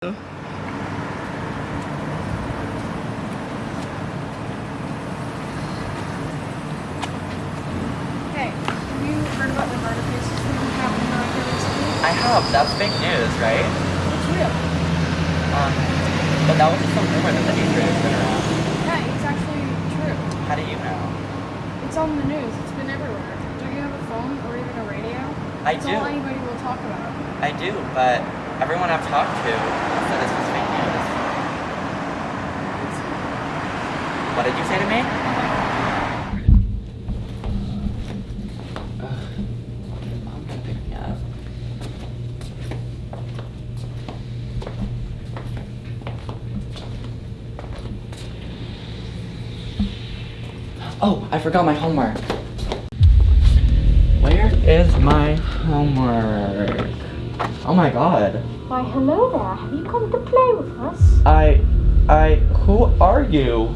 Hey, have you heard about the murder cases that have happened around here recently? I have. That's fake news, right? It's real. Um, but that was just some rumor that the Adrian has been around. Yeah, it's actually true. How do you know? It's on the news. It's been everywhere. Don't you have a phone or even a radio? I It's do. all anybody will talk about. I do, but everyone I've talked to said this was fake news. What did you say to me? Oh, I forgot my homework. Where is my homework? Oh my god. Why, hello there. Have you come to play with us? I, I, who are you?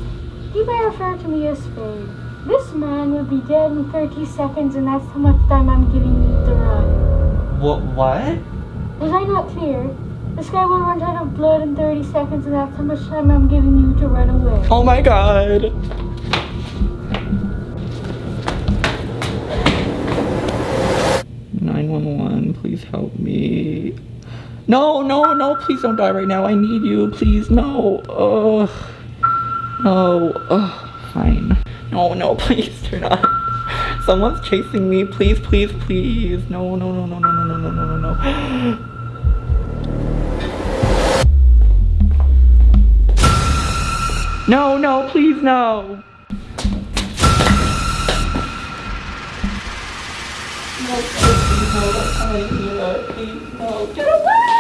You may refer to me as Spade. This man will be dead in 30 seconds, and that's how much time I'm giving you to run. What, what? Was I not clear? This guy will run out of blood in 30 seconds, and that's how much time I'm giving you to run away. Oh my god. Please help me. No, no, no, please don't die right now. I need you. Please, no. Ugh. No. Ugh. Fine. No, no, please do not. Someone's chasing me. Please, please, please. No, no, no, no, no, no, no, no, no, no, no. No, no, please, no. No, uh, he,